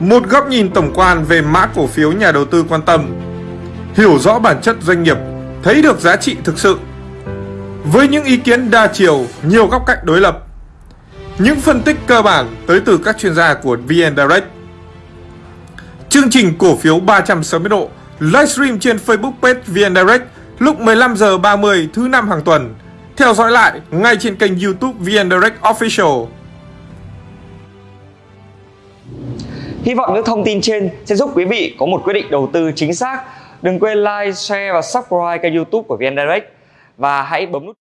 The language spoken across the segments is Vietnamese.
Một góc nhìn tổng quan về mã cổ phiếu nhà đầu tư quan tâm. Hiểu rõ bản chất doanh nghiệp, thấy được giá trị thực sự. Với những ý kiến đa chiều, nhiều góc cạnh đối lập. Những phân tích cơ bản tới từ các chuyên gia của VN Direct. Chương trình cổ phiếu 360 độ livestream trên Facebook page VN Direct lúc 15 giờ 30 thứ năm hàng tuần. Theo dõi lại ngay trên kênh YouTube VN Direct Official. Hy vọng những thông tin trên sẽ giúp quý vị có một quyết định đầu tư chính xác. Đừng quên like, share và subscribe kênh YouTube của VN Direct. Và hãy bấm nút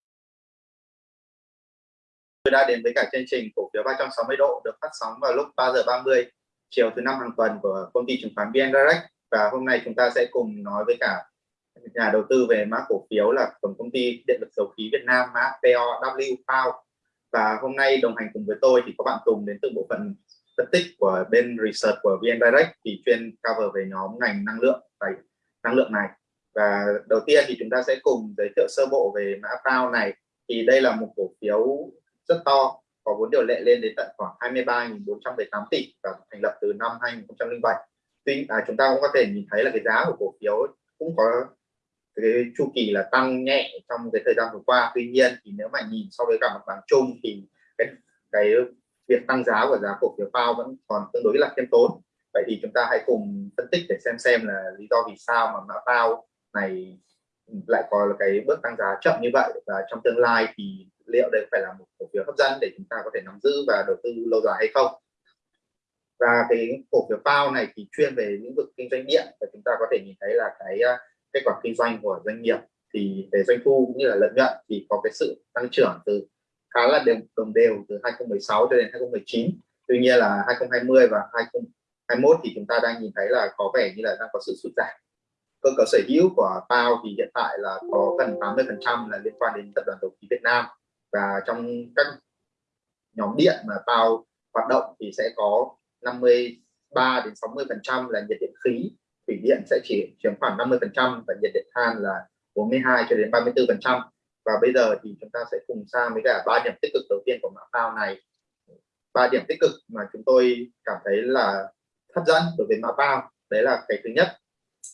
Tôi đã đến với cả chương trình cổ phiếu 360 độ được phát sóng vào lúc 3 giờ 30 chiều thứ năm hàng tuần của công ty chứng khoán VN Direct. Và hôm nay chúng ta sẽ cùng nói với cả nhà đầu tư về mã cổ phiếu là tổng công ty điện lực dầu khí Việt Nam mã POW và hôm nay đồng hành cùng với tôi thì có bạn Tùng đến từ bộ phận phân tích của bên research của VN Direct thì chuyên cover về nhóm ngành năng lượng và năng lượng này. Và đầu tiên thì chúng ta sẽ cùng giới thiệu sơ bộ về mã Pao này. Thì đây là một cổ phiếu rất to có vốn điều lệ lên đến tận khoảng 23.418 tỷ và thành lập từ năm 2007 tuy à, chúng ta cũng có thể nhìn thấy là cái giá của cổ phiếu cũng có cái chu kỳ là tăng nhẹ trong cái thời gian vừa qua. Tuy nhiên thì nếu mà nhìn so với cả mặt bằng chung thì cái, cái việc tăng giá của giá cổ phiếu PAO vẫn còn tương đối là khiêm tốn. Vậy thì chúng ta hãy cùng phân tích để xem xem là lý do vì sao mà mã PAO này lại có cái bước tăng giá chậm như vậy. Và trong tương lai thì liệu đây phải là một cổ phiếu hấp dẫn để chúng ta có thể nắm giữ và đầu tư lâu dài hay không? Và cái cổ phiếu PAO này thì chuyên về lĩnh vực kinh doanh điện. Và chúng ta có thể nhìn thấy là cái ờ, kết quả kinh doanh của doanh nghiệp thì về doanh thu cũng như là lợi nhuận thì có cái sự tăng trưởng từ khá là đều, đồng đều từ 2016 cho đến 2019 tuy nhiên là 2020 và 2021 thì chúng ta đang nhìn thấy là có vẻ như là đang có sự sụt giảm. Cơ cấu sở hữu của tao thì hiện tại là có gần 80 phần trăm là liên quan đến tập đoàn dầu khí Việt Nam. Và trong các nhóm điện mà tao hoạt động thì sẽ có 53 đến 60 phần trăm là nhiệt điện khí. Thủy điện sẽ chỉ chiếm khoảng 50 phần trăm và nhiệt điện than là 42 cho đến 34 phần trăm và bây giờ thì chúng ta sẽ cùng sang với cả ba điểm tích cực đầu tiên của mã PAO này. Ba điểm tích cực mà chúng tôi cảm thấy là hấp dẫn đối với mã PAO đấy là cái thứ nhất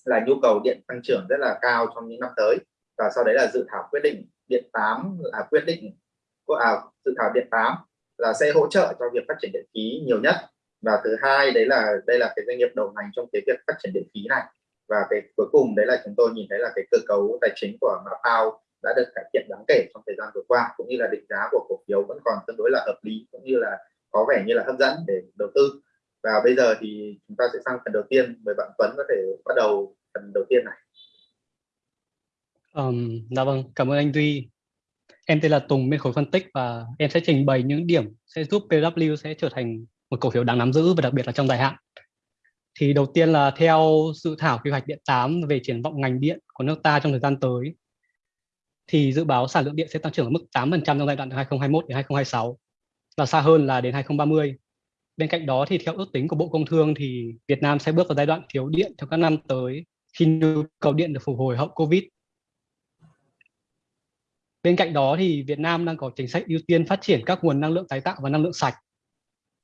là nhu cầu điện tăng trưởng rất là cao trong những năm tới. Và sau đấy là dự thảo quyết định điện 8 là quyết định à, dự thảo điện 8 là sẽ hỗ trợ cho việc phát triển điện khí nhiều nhất. Và thứ hai đấy là đây là cái doanh nghiệp đầu ngành trong cái việc phát triển điện khí này. Và cái cuối cùng đấy là chúng tôi nhìn thấy là cái cơ cấu tài chính của Mapao đã được cải thiện đáng kể trong thời gian vừa qua cũng như là định giá của cổ phiếu vẫn còn tương đối là hợp lý cũng như là có vẻ như là hấp dẫn để đầu tư. Và bây giờ thì chúng ta sẽ sang phần đầu tiên mời bạn Tuấn có thể bắt đầu phần đầu tiên này. Um, dạ vâng cảm ơn anh Duy. Em tên là Tùng bên khối phân tích và em sẽ trình bày những điểm sẽ giúp PW sẽ trở thành một cổ phiếu đáng nắm giữ và đặc biệt là trong dài hạn. Thì đầu tiên là theo dự thảo quy hoạch điện 8 về triển vọng ngành điện của nước ta trong thời gian tới thì dự báo sản lượng điện sẽ tăng trưởng ở mức 8% trong giai đoạn 2021 đến 2026 và xa hơn là đến 2030. Bên cạnh đó thì theo ước tính của Bộ Công Thương thì Việt Nam sẽ bước vào giai đoạn thiếu điện trong các năm tới khi nhu cầu điện được phục hồi hậu Covid. Bên cạnh đó thì Việt Nam đang có chính sách ưu tiên phát triển các nguồn năng lượng tái tạo và năng lượng sạch.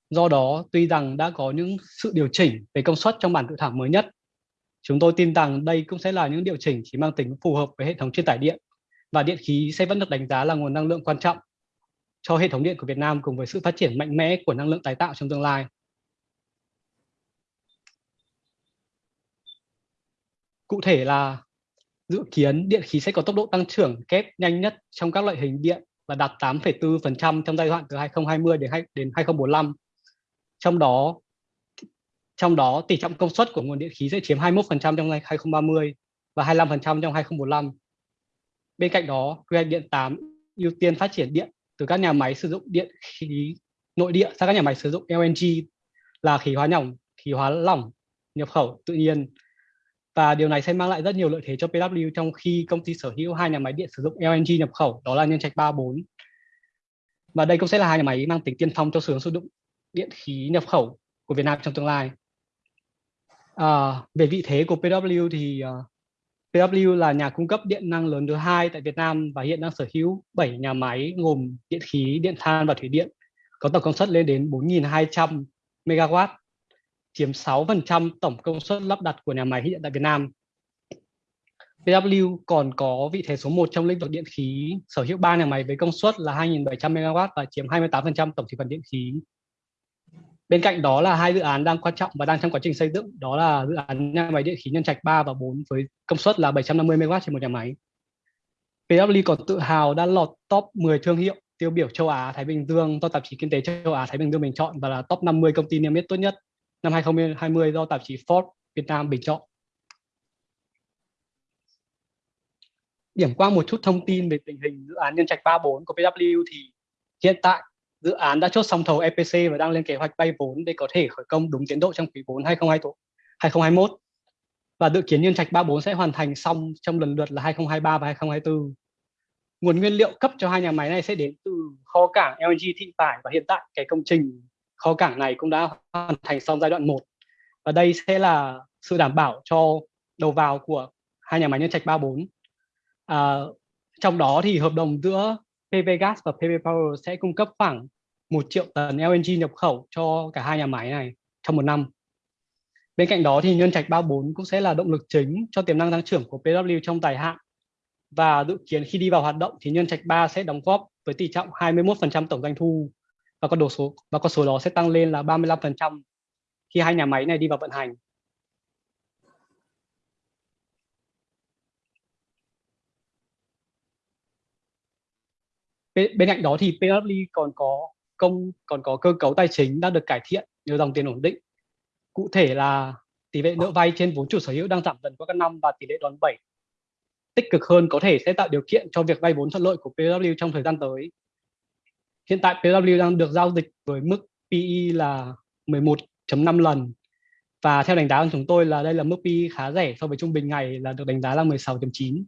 Do đó, tuy rằng đã có những sự điều chỉnh về công suất trong bản dự thảo mới nhất, chúng tôi tin rằng đây cũng sẽ là những điều chỉnh chỉ mang tính phù hợp với hệ thống truyền tải điện và điện khí sẽ vẫn được đánh giá là nguồn năng lượng quan trọng cho hệ thống điện của Việt Nam cùng với sự phát triển mạnh mẽ của năng lượng tái tạo trong tương lai. Cụ thể là dự kiến điện khí sẽ có tốc độ tăng trưởng kép nhanh nhất trong các loại hình điện và đạt 8,4% trong giai đoạn từ 2020 đến 2045. Trong đó trong đó tỷ trọng công suất của nguồn điện khí sẽ chiếm 21% trong 2030 và 25% trong 2045. Bên cạnh đó, quy hoạch điện 8 ưu tiên phát triển điện từ các nhà máy sử dụng điện khí nội địa sang các nhà máy sử dụng LNG là khí hóa nhỏng, khí hóa lỏng nhập khẩu tự nhiên. Và điều này sẽ mang lại rất nhiều lợi thế cho PW trong khi công ty sở hữu hai nhà máy điện sử dụng LNG nhập khẩu đó là Nhân Trạch 34. Và đây cũng sẽ là hai nhà máy mang tính tiên phong cho xu sử dụng điện khí nhập khẩu của Việt Nam trong tương lai. À, về vị thế của PW thì uh, PW là nhà cung cấp điện năng lớn thứ hai tại Việt Nam và hiện đang sở hữu 7 nhà máy gồm điện khí, điện than và thủy điện có tổng công suất lên đến 4.200 MW. chiếm 6% tổng công suất lắp đặt của nhà máy hiện tại Việt Nam. PW còn có vị thế số 1 trong lĩnh vực điện khí, sở hữu 3 nhà máy với công suất là 2.700 MW và chiếm 28% tổng thị phần điện khí. Bên cạnh đó là hai dự án đang quan trọng và đang trong quá trình xây dựng, đó là dự án nhà máy điện khí Nhân Trạch 3 và 4 với công suất là 750 MW trên một nhà máy. PW còn tự hào đã lọt top 10 thương hiệu tiêu biểu châu Á Thái Bình Dương do tạp chí Kinh tế châu Á Thái Bình Dương bình chọn và là top 50 công ty niêm yết tốt nhất năm 2020 do tạp chí Forbes Việt Nam bình chọn. Điểm qua một chút thông tin về tình hình dự án Nhân Trạch 34 của PW thì hiện tại dự án đã chốt xong thầu EPC và đang lên kế hoạch vay vốn để có thể khởi công đúng tiến độ trong quý 4 2021 và dự kiến Nhân Trạch 34 sẽ hoàn thành xong trong lần lượt là 2023 và 2024. Nguồn nguyên liệu cấp cho hai nhà máy này sẽ đến từ kho cảng LNG Thị Vải và hiện tại cái công trình kho cảng này cũng đã hoàn thành xong giai đoạn 1 và đây sẽ là sự đảm bảo cho đầu vào của hai nhà máy nhân trạch 34 à, trong đó thì hợp đồng giữa PV Gas và PV Power sẽ cung cấp khoảng 1 triệu tấn LNG nhập khẩu cho cả hai nhà máy này trong một năm. Bên cạnh đó thì Nhân Trạch 34 cũng sẽ là động lực chính cho tiềm năng tăng trưởng của PW trong dài hạn. Và dự kiến khi đi vào hoạt động thì Nhân Trạch 3 sẽ đóng góp với tỷ trọng 21% tổng doanh thu và con số, và con số đó sẽ tăng lên là 35% khi hai nhà máy này đi vào vận hành. Bên, bên cạnh đó thì PW còn có công còn có cơ cấu tài chính đang được cải thiện nhờ dòng tiền ổn định. Cụ thể là tỷ lệ nợ vay trên vốn chủ sở hữu đang giảm dần qua các năm và tỷ lệ đòn bẩy tích cực hơn có thể sẽ tạo điều kiện cho việc vay vốn thuận lợi của PW trong thời gian tới. Hiện tại PW đang được giao dịch với mức PE là 11.5 lần và theo đánh giá của chúng tôi là đây là mức PE khá rẻ so với trung bình ngày là được đánh giá là 16.9.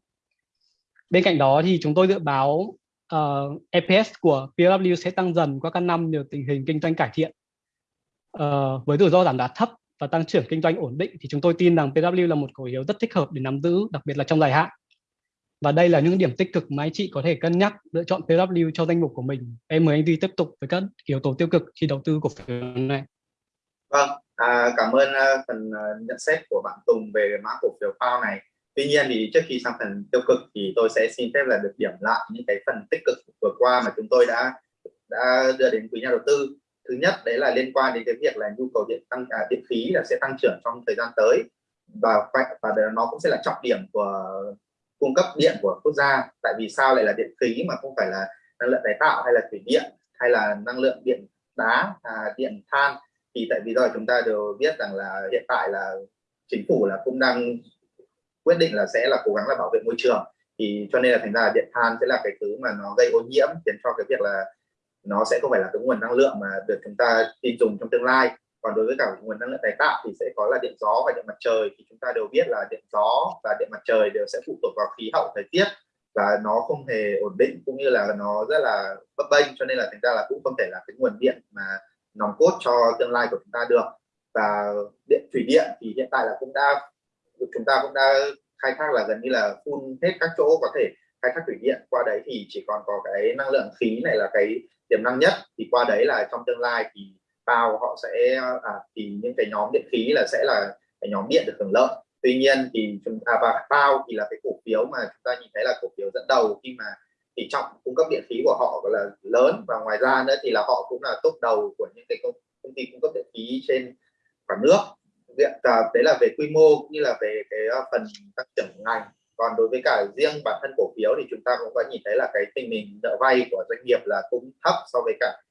Bên cạnh đó thì chúng tôi dự báo Ờ, uh, EPS của PW sẽ tăng dần qua các năm nhờ tình hình kinh doanh cải thiện. Uh, với rủi ro giảm giá thấp và tăng trưởng kinh doanh ổn định thì chúng tôi tin rằng PW là một cổ phiếu rất thích hợp để nắm giữ, đặc biệt là trong dài hạn. Và đây là những điểm tích cực mà anh chị có thể cân nhắc lựa chọn PW cho danh mục của mình. Em mời anh Duy tiếp tục với các yếu tố tiêu cực khi đầu tư cổ phiếu này. Vâng, à, cảm ơn uh, phần uh, nhận xét của bạn Tùng về mã cổ phiếu PAO này. Tuy nhiên thì trước khi sang phần tiêu cực thì tôi sẽ xin phép là được điểm lại những cái phần tích cực vừa qua mà chúng tôi đã đã đưa đến quý nhà đầu tư. Thứ nhất đấy là liên quan đến cái việc là nhu cầu điện tăng à, điện khí là sẽ tăng trưởng trong thời gian tới. Và và nó cũng sẽ là trọng điểm của cung cấp điện của quốc gia. Tại vì sao lại là điện khí mà không phải là năng lượng tái tạo hay là thủy điện hay là năng lượng điện đá à, điện than? Thì tại vì rồi chúng ta đều biết rằng là hiện tại là chính phủ là cũng đang quyết định là sẽ là cố gắng là bảo vệ môi trường. Thì cho nên là thành ra là điện than sẽ là cái thứ mà nó gây ô nhiễm, khiến cho cái việc là nó sẽ không phải là cái nguồn năng lượng mà được chúng ta tin dùng trong tương lai. Còn đối với cả nguồn năng lượng tái tạo thì sẽ có là điện gió và điện mặt trời. Thì chúng ta đều biết là điện gió và điện mặt trời đều sẽ phụ thuộc vào khí hậu thời tiết và nó không hề ổn định cũng như là nó rất là bấp bênh. Cho nên là thành ra là cũng không thể là cái nguồn điện mà nòng cốt cho tương lai của chúng ta được. Và điện thủy điện thì hiện tại là cũng đã chúng ta cũng đã khai thác là gần như là phun hết các chỗ có thể khai thác thủy điện. Qua đấy thì chỉ còn có cái năng lượng khí này là cái tiềm năng nhất. Thì qua đấy là trong tương lai thì bao họ sẽ à, thì những cái nhóm điện khí là sẽ là cái nhóm điện được hưởng lợi. Tuy nhiên thì chúng ta và bao thì là cái cổ phiếu mà chúng ta nhìn thấy là cổ phiếu dẫn đầu khi mà tỷ trọng cung cấp điện khí của họ là lớn. Và ngoài ra nữa thì là họ cũng là top đầu của những cái công, công ty cung cấp điện khí trên cả nước. Dạ, diện à, đấy là về quy mô cũng như là về cái ờ, phần tăng trưởng ngành. Còn đối với cả riêng bản thân cổ phiếu thì chúng ta cũng có nhìn thấy là cái tình hình nợ vay của doanh nghiệp là cũng thấp so với cả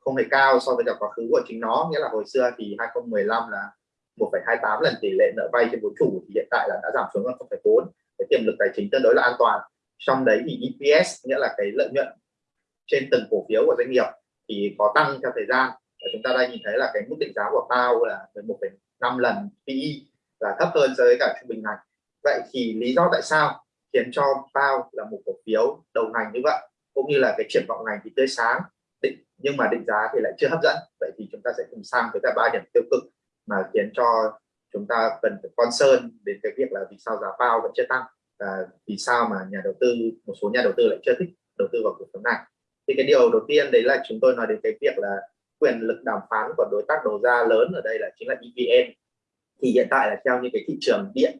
không hề cao so với cả quá khứ của chính nó. Nghĩa là hồi xưa thì 2015 là 1,28 lần tỷ lệ nợ vay trên vốn chủ thì hiện tại là đã giảm xuống còn 0,4 cái tiềm lực tài chính tương đối là an toàn. Trong đấy thì EPS nghĩa là cái lợi nhuận trên từng cổ phiếu của doanh nghiệp thì có tăng theo thời gian. Và chúng ta đang nhìn thấy là cái mức định giá của PAO là 5 lần PE là thấp hơn so với cả trung bình ngành vậy thì lý do tại sao khiến cho PAO là một cổ phiếu đầu ngành như vậy, cũng như là cái triển vọng ngành thì tươi sáng, định, nhưng mà định giá thì lại chưa hấp dẫn. Vậy thì chúng ta sẽ cùng sang với cả ba điểm tiêu cực mà khiến cho chúng ta cần phải concern đến cái việc là vì sao giá bao vẫn chưa tăng và vì sao mà nhà đầu tư, một số nhà đầu tư lại chưa thích đầu tư vào cổ phiếu này. Thì cái điều đầu tiên đấy là chúng tôi nói đến cái việc là quyền lực đàm phán của đối tác đầu ra lớn ở đây là chính là EVN thì hiện tại là theo như cái thị trường điện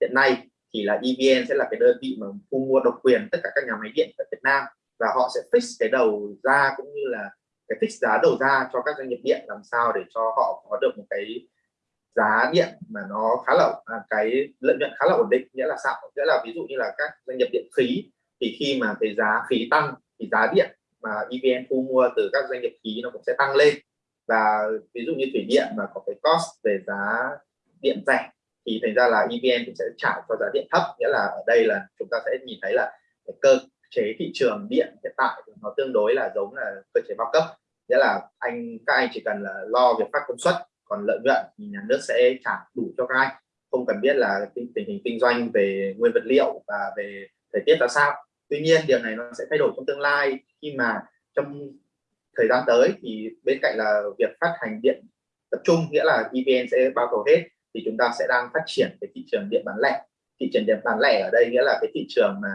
hiện nay thì là EVN sẽ là cái đơn vị mà thu mua độc quyền tất cả các nhà máy điện ở Việt Nam và họ sẽ fix cái đầu ra cũng như là cái fix giá đầu ra cho các doanh nghiệp điện làm sao để cho họ có được một cái giá điện mà nó khá là à, cái lợi nhuận khá là ổn định nghĩa là sao nghĩa là ví dụ như là các doanh nghiệp điện khí thì khi mà cái giá khí tăng thì giá điện mà EVN thu mua từ các doanh nghiệp khí nó cũng sẽ tăng lên. Và ví dụ như thủy điện mà có cái cost về giá điện rẻ thì thành ra là EVN cũng sẽ trả cho giá điện thấp. Nghĩa là ở đây là chúng ta sẽ nhìn thấy là cái cơ chế thị trường điện hiện tại nó tương đối là giống là cơ chế bao cấp. Nghĩa là anh các anh chỉ cần là lo việc phát công suất còn lợi nhuận thì nhà nước sẽ trả đủ cho các anh. Không cần biết là tình, tình hình kinh doanh về nguyên vật liệu và về thời tiết ra sao tuy nhiên, điều này nó sẽ thay đổi trong tương lai. Khi mà trong thời gian tới thì bên cạnh là việc phát hành điện tập trung, nghĩa là EVN sẽ bao cầu hết, thì chúng ta sẽ đang phát triển cái thị trường điện bán lẻ. Thị trường điện bán lẻ ở đây nghĩa là cái thị trường mà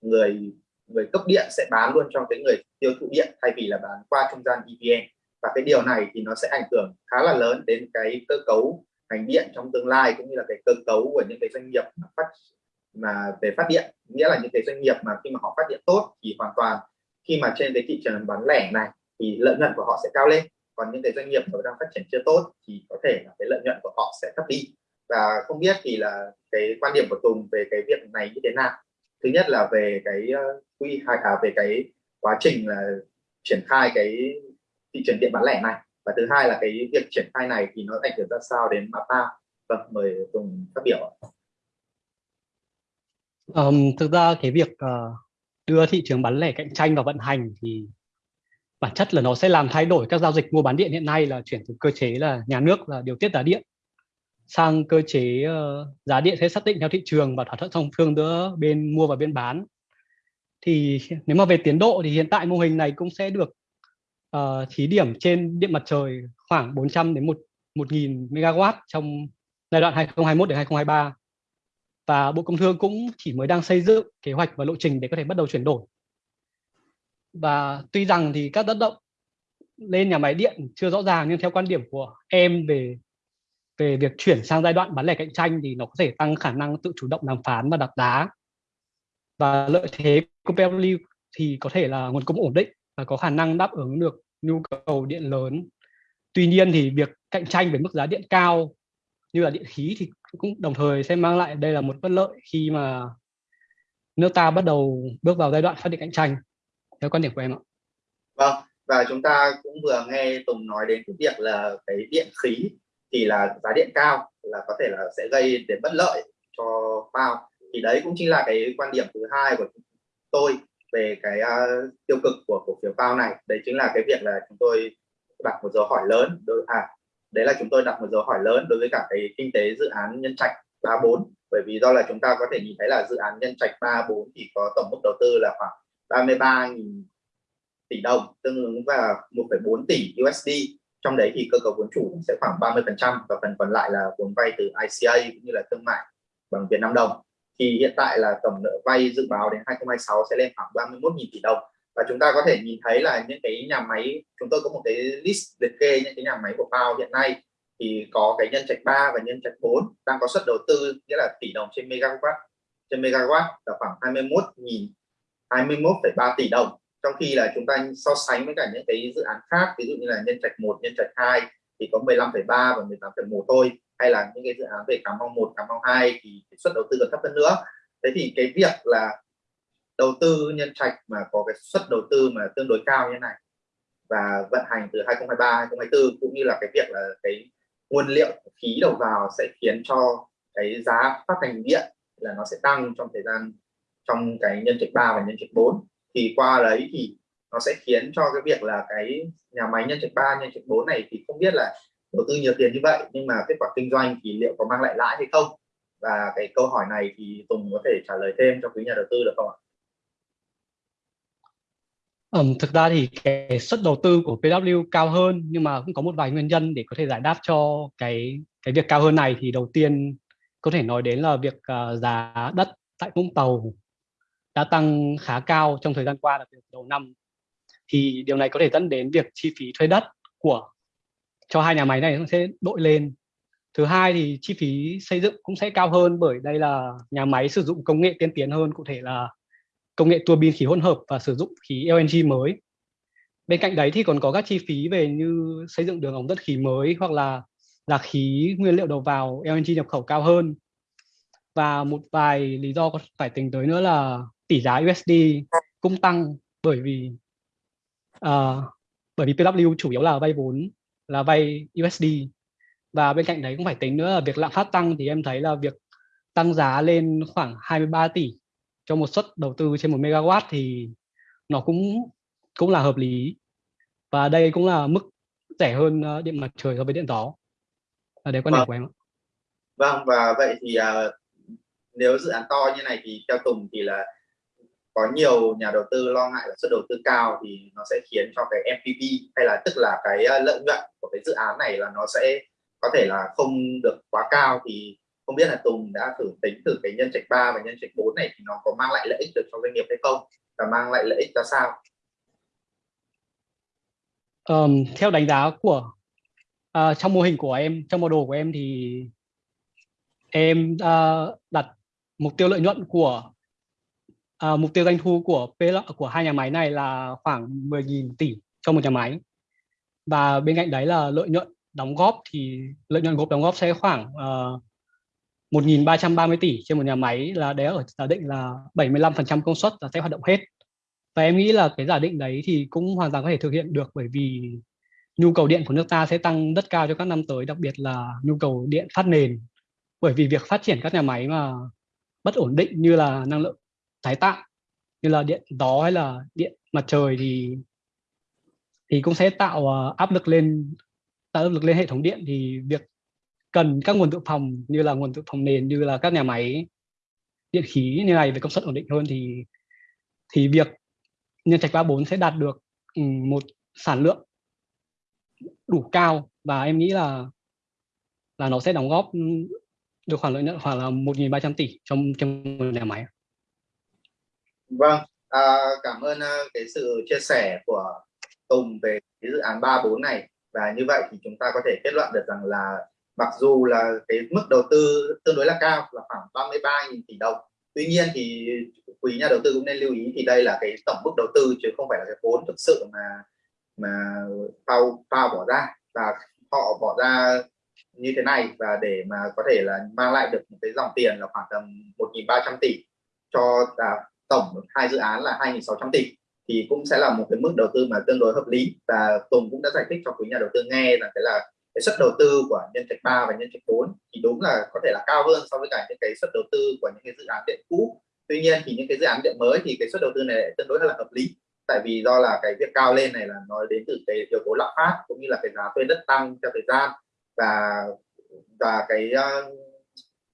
người người cấp điện sẽ bán luôn cho cái người tiêu thụ điện, thay vì là bán qua trung gian EVN và cái điều này thì nó sẽ ảnh hưởng khá là lớn đến cái cơ cấu ngành điện trong tương lai, cũng như là cái cơ cấu của những cái doanh nghiệp phát mà về phát điện nghĩa là những cái doanh nghiệp mà khi mà họ phát điện tốt thì hoàn toàn khi mà trên cái thị trường bán lẻ này thì lợi nhuận của họ sẽ cao lên còn những cái doanh nghiệp mà đang phát triển chưa tốt thì có thể là cái lợi nhuận của họ sẽ thấp đi. Và không biết thì là cái quan điểm của Tùng về cái việc này như thế nào. Thứ nhất là về cái ờ, quy hay à, về cái quá trình là triển khai cái thị trường điện bán lẻ này. Và thứ hai là cái việc triển khai này thì nó ảnh hưởng ra sao đến MAPA vâng mời Tùng phát biểu um, thực ra cái việc uh, đưa thị trường bán lẻ cạnh tranh vào vận hành thì bản chất là nó sẽ làm thay đổi các giao dịch mua bán điện hiện nay là chuyển từ cơ chế là nhà nước là điều tiết giá điện sang cơ chế uh, giá điện sẽ xác định theo thị trường và thỏa thuận song phương giữa bên mua và bên bán. Thì nếu mà về tiến độ thì hiện tại mô hình này cũng sẽ được uh, thí điểm trên điện mặt trời khoảng 400 đến 1.000 MW trong giai đoạn 2021 đến 2023 và Bộ Công Thương cũng chỉ mới đang xây dựng kế hoạch và lộ trình để có thể bắt đầu chuyển đổi. Và tuy rằng thì các tác động lên nhà máy điện chưa rõ ràng, nhưng theo quan điểm của em về về việc chuyển sang giai đoạn bán lẻ cạnh tranh thì nó có thể tăng khả năng tự chủ động đàm phán và đặt giá. Và lợi thế của PLU thì có thể là nguồn cung ổn định và có khả năng đáp ứng được nhu cầu điện lớn. Tuy nhiên thì việc cạnh tranh với mức giá điện cao như là điện khí thì cũng đồng thời sẽ mang lại đây là một bất lợi khi mà nước ta bắt đầu bước vào giai đoạn phát điện cạnh tranh. Theo quan điểm của em ạ. Vâng và chúng ta cũng vừa nghe Tùng nói đến cái việc là cái điện khí thì là giá điện cao là có thể là sẽ gây đến bất lợi cho bao thì đấy cũng chính là cái quan điểm thứ hai của tôi về cái uh, tiêu cực của cổ phiếu bao này. Đấy chính là cái việc là chúng tôi đặt một dấu hỏi lớn đối à đấy là chúng tôi đặt một dấu hỏi lớn đối với cả cái kinh tế dự án nhân trạch 34 bởi vì do là chúng ta có thể nhìn thấy là dự án nhân trạch 34 thì có tổng mức đầu tư là khoảng 33.000 tỷ đồng tương ứng và 1,4 tỷ USD trong đấy thì cơ cấu vốn chủ sẽ khoảng 30% và phần còn lại là vốn vay từ ICA cũng như là thương mại bằng Việt Nam đồng. Thì hiện tại là tổng nợ vay dự báo đến 2026 sẽ lên khoảng 31.000 tỷ đồng và chúng ta có thể nhìn thấy là những cái nhà máy chúng tôi có một cái list liệt kê những cái nhà máy của Pao hiện nay. Thì có cái nhân trạch 3 và nhân trạch 4 đang có suất đầu tư nghĩa là tỷ đồng trên megawatt. Trên megawatt là khoảng 21 nghìn 21,3 tỷ đồng. Trong khi là chúng ta so sánh với cả những cái dự án khác ví dụ như là nhân trạch 1 nhân trạch 2 thì có 15,3 và 18,1 thôi. Hay là những cái dự án về Cà Mau 1 Cà Mau 2 thì suất đầu tư còn thấp hơn nữa. Thế thì cái việc là đầu tư nhân trạch mà có cái suất đầu tư mà tương đối cao như này và vận hành từ 2023 2024 cũng như là cái việc là cái nguồn liệu khí đầu vào sẽ khiến cho cái giá phát hành điện là nó sẽ tăng trong thời gian trong cái nhân trạch 3 và nhân trạch 4 thì qua đấy thì nó sẽ khiến cho cái việc là cái nhà máy nhân trạch 3 nhân trạch 4 này thì không biết là đầu tư nhiều tiền như vậy nhưng mà kết quả kinh doanh thì liệu có mang lại lãi hay không và cái câu hỏi này thì Tùng có thể trả lời thêm cho quý nhà đầu tư được không ạ? Um, thực ra thì cái suất đầu tư của PW cao hơn nhưng mà cũng có một vài nguyên nhân để có thể giải đáp cho cái cái việc cao hơn này. Thì đầu tiên có thể nói đến là việc uh, giá đất tại Vũng Tàu đã tăng khá cao trong thời gian qua đặc biệt đầu năm. Thì điều này có thể dẫn đến việc chi phí thuê đất của cho hai nhà máy này nó sẽ đội lên. Thứ hai thì chi phí xây dựng cũng sẽ cao hơn bởi đây là nhà máy sử dụng công nghệ tiên tiến hơn cụ thể là công nghệ tua bin khí hỗn hợp và sử dụng khí LNG mới. Bên cạnh đấy thì còn có các chi phí về như xây dựng đường ống dẫn khí mới hoặc là là khí nguyên liệu đầu vào LNG nhập khẩu cao hơn. Và một vài lý do có phải tính tới nữa là tỷ giá USD cũng tăng bởi vì uh, bởi vì PW chủ yếu là vay vốn là vay USD và bên cạnh đấy cũng phải tính nữa là việc lạm phát tăng thì em thấy là việc tăng giá lên khoảng 23 tỷ cho một suất đầu tư trên một megawatt thì nó cũng cũng là hợp lý. Và đây cũng là mức rẻ hơn ờ, điện mặt trời so với điện gió. Là đấy quan điểm vâng. của em vâng và vậy thì uh, nếu dự án to như này thì theo Tùng thì là có nhiều nhà đầu tư lo ngại là suất đầu tư cao thì nó sẽ khiến cho cái MPV hay là tức là cái ờ, lợi nhuận của cái dự án này là nó sẽ có thể là không được quá cao. Thì không biết là Tùng đã thử tính từ cái nhân trạch 3 và nhân trạch 4 này thì nó có mang lại lợi ích được cho doanh nghiệp hay không? Và mang lại lợi ích ra sao? Um, theo đánh giá của uh, trong mô hình của em trong mô đồ của em thì em uh, đặt mục tiêu lợi nhuận của uh, mục tiêu doanh thu của PL, của hai nhà máy này là khoảng 10.000 tỷ cho một nhà máy. Và bên cạnh đấy là lợi nhuận đóng góp thì lợi nhuận gộp đóng góp sẽ khoảng uh, 1.330 tỷ trên một nhà máy là đấy ở giả định là 75% công suất là sẽ hoạt động hết. Và em nghĩ là cái giả định đấy thì cũng hoàn toàn có thể thực hiện được bởi vì nhu cầu điện của nước ta sẽ tăng rất cao cho các năm tới, đặc biệt là nhu cầu điện phát nền. Bởi vì việc phát triển các nhà máy mà bất ổn định như là năng lượng tái tạo, như là điện gió hay là điện mặt trời thì thì cũng sẽ tạo à, áp lực lên, tạo áp lực lên hệ thống điện. Thì việc cần các nguồn dự phòng như là nguồn dự phòng nền như là các nhà máy điện khí như này về công suất ổn định hơn thì thì việc nhân trạch 34 sẽ đạt được một sản lượng đủ cao và em nghĩ là là nó sẽ đóng góp được khoản lợi nhuận khoảng là 1.300 tỷ trong trong nhà máy. Vâng, à, cảm ơn à, cái sự chia sẻ của Tùng về cái dự án 34 này và như vậy thì chúng ta có thể kết luận được rằng là mặc dù là cái mức đầu tư tương đối là cao là khoảng 33.000 tỷ đồng. Tuy nhiên thì quý nhà đầu tư cũng nên lưu ý thì đây là cái tổng mức đầu tư chứ không phải là cái vốn thực sự mà mà phao phao bỏ ra. Và họ bỏ ra như thế này và để mà có thể là mang lại được một cái dòng tiền là khoảng tầm 1.300 tỷ cho à, tổng hai dự án là 2.600 tỷ thì cũng sẽ là một cái mức đầu tư mà tương đối hợp lý. Và Tùng cũng đã giải thích cho quý nhà đầu tư nghe là cái là cái suất đầu tư của nhân trạch 3 và nhân trạch 4 thì đúng là có thể là cao hơn so với cả những cái suất đầu tư của những cái dự án điện cũ. Tuy nhiên thì những cái dự án điện mới thì cái suất đầu tư này tương đối là hợp lý tại vì do là cái việc cao lên này là nó đến từ cái yếu tố lạm phát cũng như là cái giá thuê đất tăng theo thời gian và và cái uh,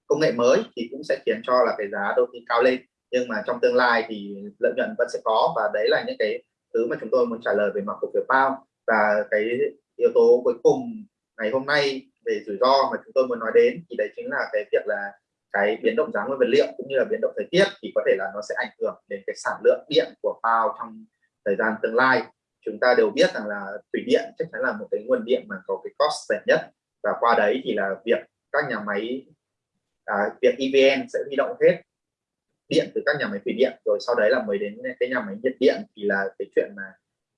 công nghệ mới thì cũng sẽ khiến cho là cái giá đầu tư cao lên. Nhưng mà trong tương lai thì lợi nhuận vẫn sẽ có và đấy là những cái thứ mà chúng tôi muốn trả lời về mặt cổ phiếu bao và cái yếu tố cuối cùng ngày hôm nay về rủi ro mà chúng tôi muốn nói đến thì đấy chính là cái việc là cái biến động giá nguyên vật liệu cũng như là biến động thời tiết thì có thể là nó sẽ ảnh hưởng đến cái sản lượng điện của PAO trong thời gian tương lai. Chúng ta đều biết rằng là thủy điện chắc chắn là một cái nguồn điện mà có cái cost rẻ nhất và qua đấy thì là việc các nhà máy à, việc EVN sẽ huy động hết điện từ các nhà máy thủy điện rồi sau đấy là mới đến cái nhà máy nhiệt điện thì là cái chuyện mà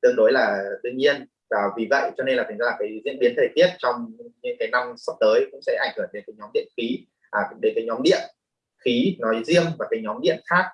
tương đối là đương nhiên và vì vậy cho nên là thành ra là cái diễn biến thời tiết trong những cái năm sắp tới cũng sẽ ảnh hưởng đến cái nhóm điện khí à, đến cái nhóm điện khí nói riêng và cái nhóm điện khác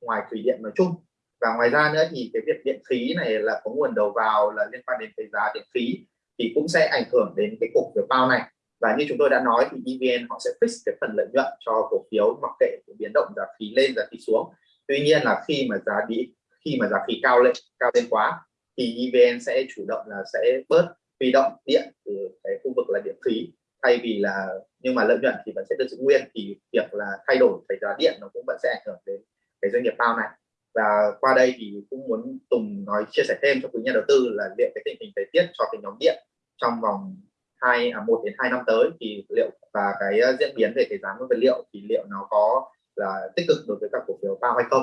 ngoài thủy điện nói chung. Và ngoài ra nữa thì cái việc điện khí này là có nguồn đầu vào là liên quan đến cái giá điện khí thì cũng sẽ ảnh hưởng đến cái cục phiếu bao này. Và như chúng tôi đã nói thì EVN họ sẽ fix cái phần lợi nhuận cho cổ phiếu mặc kệ cái biến động giá khí lên giá khí xuống. Tuy nhiên là khi mà giá đi khi mà giá khí cao lên cao lên quá thì EVN sẽ chủ động là sẽ bớt huy động điện từ cái khu vực là điện khí thay vì là nhưng mà lợi nhuận thì vẫn sẽ được giữ nguyên thì việc là thay đổi cái giá điện nó cũng vẫn sẽ ảnh hưởng đến cái doanh nghiệp bao này và qua đây thì cũng muốn Tùng nói chia sẻ thêm cho quý nhà đầu tư là liệu cái tình hình thời tiết cho cái nhóm điện trong vòng hai à, một đến hai năm tới thì liệu và cái à, diễn biến về cái giá nguyên vật liệu thì liệu nó có là tích cực đối với các cổ phiếu bao hay không?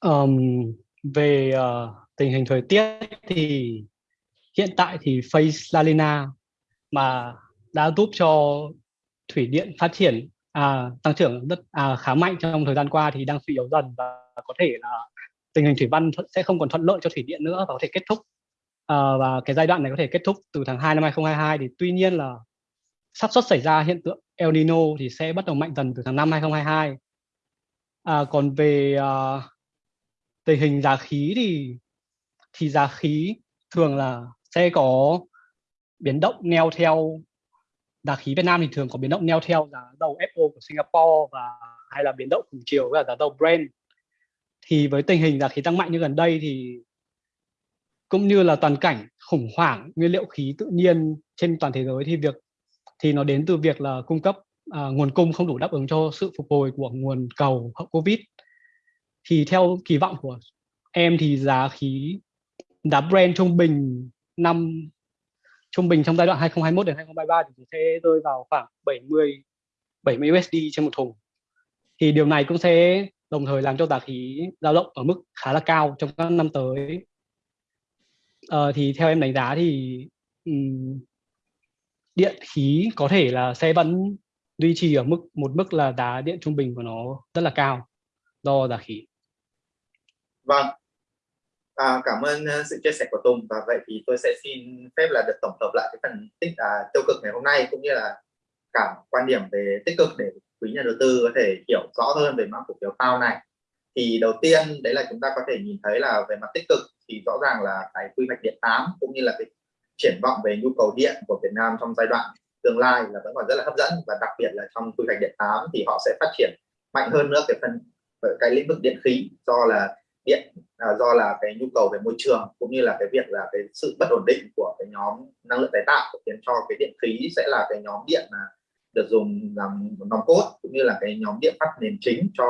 Um, về uh, tình hình thời tiết thì hiện tại thì Face La Lina mà đã giúp cho thủy điện phát triển à, tăng trưởng rất à, khá mạnh trong thời gian qua thì đang suy yếu dần và có thể là tình hình thủy văn sẽ không còn thuận lợi cho thủy điện nữa và có thể kết thúc. À, và cái giai đoạn này có thể kết thúc từ tháng 2 năm 2022 thì tuy nhiên là xác suất xảy ra hiện tượng El Nino thì sẽ bắt đầu mạnh dần từ tháng 5 2022 à, còn về à, tình hình giá khí thì thì giá khí thường là sẽ có biến động neo theo. Giá khí Việt Nam thì thường có biến động neo theo giá dầu FO của Singapore và hay là biến động cùng chiều với giá dầu Brent. Thì với tình hình giá khí tăng mạnh như gần đây thì cũng như là toàn cảnh khủng hoảng nguyên liệu khí tự nhiên trên toàn thế giới thì việc thì nó đến từ việc là cung cấp à, nguồn cung không đủ đáp ứng cho sự phục hồi của nguồn cầu hậu Covid thì theo kỳ vọng của em thì giá khí giá Brent trung bình năm trung bình trong giai đoạn 2021 đến 2023 thì sẽ rơi vào khoảng 70 70 USD trên một thùng. Thì điều này cũng sẽ đồng thời làm cho giá khí dao động ở mức khá là cao trong các năm tới. Ờ, thì theo em đánh giá thì um, điện khí có thể là sẽ vẫn duy trì ở mức một mức là giá điện trung bình của nó rất là cao do giá khí vâng. À, cảm ơn ờ, sự chia sẻ của Tùng. Và vậy thì tôi sẽ xin phép là được tổng hợp lại cái phần tích à, tiêu cực ngày hôm nay cũng như là cả quan điểm về tích cực để quý nhà đầu tư có thể hiểu rõ hơn về mã cổ phiếu PAO này. Thì đầu tiên đấy là chúng ta có thể nhìn thấy là về mặt tích cực thì rõ ràng là cái quy hoạch điện 8 cũng như là cái triển vọng về nhu cầu điện của Việt Nam trong giai đoạn tương lai là vẫn còn rất là hấp dẫn. Và đặc biệt là trong quy hoạch điện 8 thì họ sẽ phát triển mạnh hơn nữa cái phần ờ, cái lĩnh vực điện khí do là điện à, do là cái nhu cầu về môi trường cũng như là cái việc là cái sự bất ổn định của cái nhóm năng lượng tái tạo khiến cho cái điện khí sẽ là cái nhóm điện mà được dùng làm nòng cốt cũng như là cái nhóm điện phát nền chính cho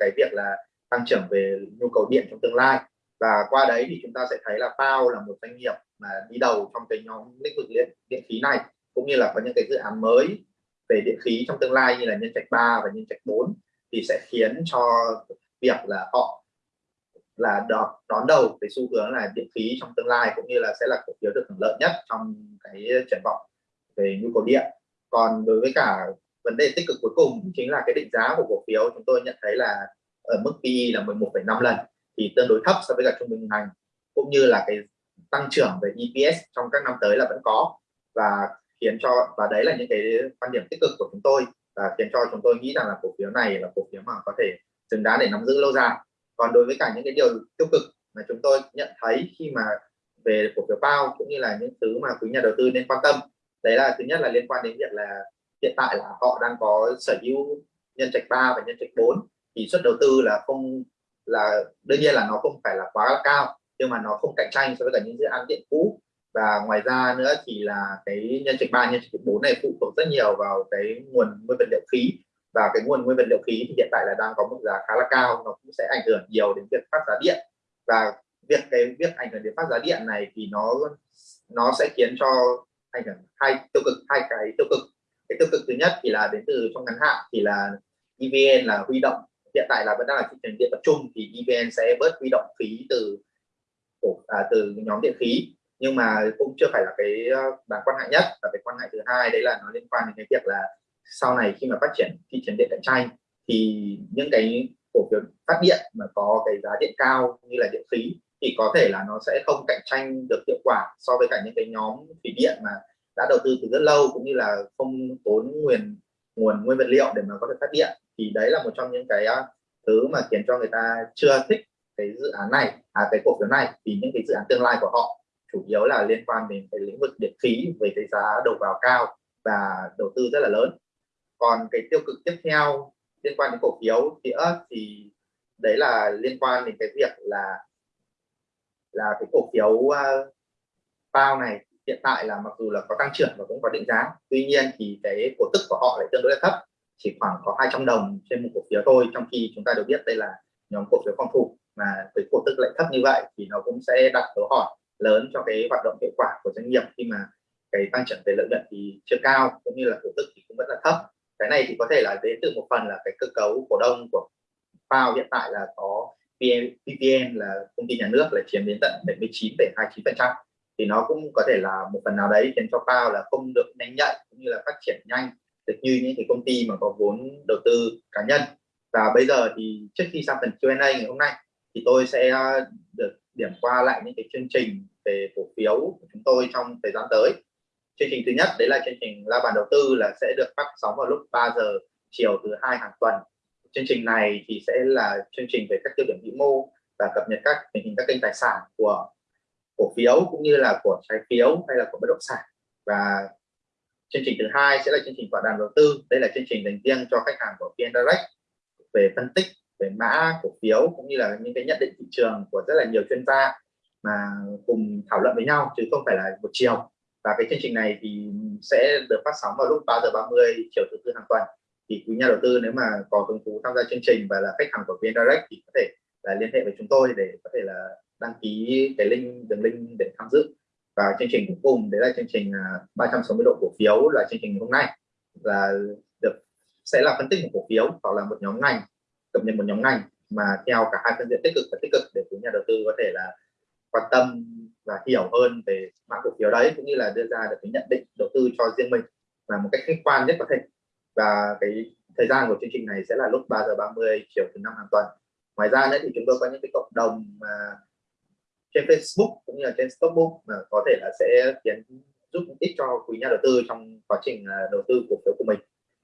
cái việc là tăng trưởng về nhu cầu điện trong tương lai. Và qua đấy thì chúng ta sẽ thấy là PAO là một doanh nghiệp mà đi đầu trong cái nhóm lĩnh vực điện, điện khí này cũng như là có những cái dự án mới về điện khí trong tương lai như là nhân trạch 3 và nhân trạch 4 thì sẽ khiến cho việc là họ là đón, đón đầu cái xu hướng là điện khí trong tương lai cũng như là sẽ là cổ phiếu được hưởng lợi nhất trong cái triển vọng về nhu cầu điện. Còn đối với cả vấn đề tích cực cuối cùng chính là cái định giá của cổ phiếu chúng tôi nhận thấy là ở mức PE là 11,5 lần thì tương đối thấp so với cả trung bình ngành cũng như là cái tăng trưởng về EPS trong các năm tới là vẫn có. Và khiến cho và đấy là những cái quan điểm tích cực của chúng tôi và khiến cho chúng tôi nghĩ rằng là cổ phiếu này là cổ phiếu mà có thể xứng đáng để nắm giữ lâu dài còn đối với cả những cái điều tiêu cực mà chúng tôi nhận thấy khi mà về cổ phiếu bao cũng như là những thứ mà quý nhà đầu tư nên quan tâm, đấy là thứ nhất là liên quan đến việc là hiện tại là họ đang có sở hữu nhân trạch 3 và nhân trạch 4 thì suất đầu tư là không, là đương nhiên là nó không phải là quá cao, nhưng mà nó không cạnh tranh so với cả những dự án điện cũ. Và ngoài ra nữa thì là cái nhân trạch 3 nhân trạch 4 này phụ thuộc rất nhiều vào cái nguồn nguyên vật liệu khí và cái nguồn nguyên vật liệu khí thì hiện tại là đang có mức giá khá là cao nó cũng sẽ ảnh hưởng nhiều đến việc phát giá điện. Và việc cái việc ảnh hưởng đến phát giá điện này thì nó nó sẽ khiến cho ảnh hưởng hai tiêu cực hai cái tiêu cực. Cái tiêu cực thứ nhất thì là đến từ trong ngắn hạn thì là EVN là huy động. Hiện tại là vẫn đang là thị trường điện tập trung thì EVN sẽ bớt huy động phí từ à, từ nhóm điện khí. Nhưng mà cũng chưa phải là cái à, đáng quan ngại nhất. Và cái quan ngại thứ hai đấy là nó liên quan đến cái việc là sau này khi mà phát triển thị trường điện cạnh tranh, thì những cái cổ phiếu phát điện mà có cái giá điện cao như là điện khí thì có thể là nó sẽ không cạnh tranh được hiệu quả so với cả những cái nhóm thủy điện mà đã đầu tư từ rất lâu cũng như là không tốn nguồn nguồn nguyên vật liệu để mà có thể phát điện. Thì đấy là một trong những cái à, thứ mà khiến cho người ta chưa thích cái dự án này à cái cổ phiếu này thì những cái dự án tương lai của họ, chủ yếu là liên quan đến cái lĩnh vực điện khí về cái giá đầu vào cao và đầu tư rất là lớn còn cái tiêu cực tiếp theo liên quan đến cổ phiếu nữa thì đấy là liên quan đến cái việc là là cái cổ phiếu uh, bao này hiện tại là mặc dù là có tăng trưởng và cũng có định giá tuy nhiên thì cái cổ tức của họ lại tương đối là thấp chỉ khoảng có 200 đồng trên một cổ phiếu thôi trong khi chúng ta đều biết đây là nhóm cổ phiếu phong thủ mà cái cổ tức lại thấp như vậy thì nó cũng sẽ đặt dấu hỏi lớn cho cái hoạt động hiệu quả của doanh nghiệp khi mà cái tăng trưởng về lợi nhuận thì chưa cao cũng như là cổ tức thì cũng vẫn là thấp cái này thì có thể là đến từ một phần là cái cơ cấu cổ đông của Pao hiện tại là có PPN là công ty nhà nước là chiếm đến tận 79,29 phần trăm. Thì nó cũng có thể là một phần nào đấy khiến cho Pao là không được nhanh nhạy cũng như là phát triển nhanh được như những cái công ty mà có vốn đầu tư cá nhân. Và bây giờ thì trước khi sang phần Q&A ngày hôm nay thì tôi sẽ được điểm qua lại những cái chương trình về cổ phiếu của chúng tôi trong thời gian tới chương trình thứ nhất, đấy là chương trình la bàn đầu tư là sẽ được phát sóng vào lúc 3 giờ chiều thứ hai hàng tuần. Chương trình này thì sẽ là chương trình về các tiêu điểm vĩ mô và cập nhật các tình hình các kênh tài sản của, cổ phiếu cũng như là của trái phiếu hay là của bất động sản. Và chương trình thứ hai sẽ là chương trình tọa đàm đầu tư. Đây là chương trình dành riêng cho khách hàng của VN Direct về phân tích, về mã cổ phiếu cũng như là những cái nhận định thị trường của rất là nhiều chuyên gia mà cùng thảo luận với nhau chứ không phải là một chiều và cái chương trình này thì sẽ được phát sóng vào lúc 3 giờ 30 chiều thứ tư hàng tuần. Thì quý nhà đầu tư nếu mà có hứng thú tham gia chương trình và là khách hàng của VN Direct thì có thể là liên hệ với chúng tôi để có thể là đăng ký cái link, đường link để tham dự. Và chương trình cuối cùng, đấy là chương trình à, 360 độ cổ phiếu là chương trình hôm nay. Là được, sẽ là phân tích một cổ phiếu hoặc là một nhóm ngành, cập nhật một nhóm ngành mà theo cả hai phương diện tích cực và tích cực để quý nhà đầu tư có thể là quan tâm và hiểu hơn về mã cổ phiếu đấy, cũng như là đưa ra được cái nhận định, đầu tư cho riêng mình là một cách khách quan nhất có thể. Và cái thời gian của chương trình này sẽ là lúc 3 giờ 30 chiều thứ năm hàng tuần. Ngoài ra nữa thì chúng tôi có những cái cộng đồng mà trên Facebook cũng như là trên Stockbook mà có thể là sẽ khiến, giúp ích cho quý nhà đầu tư trong quá trình à, đầu tư cổ phiếu của mình.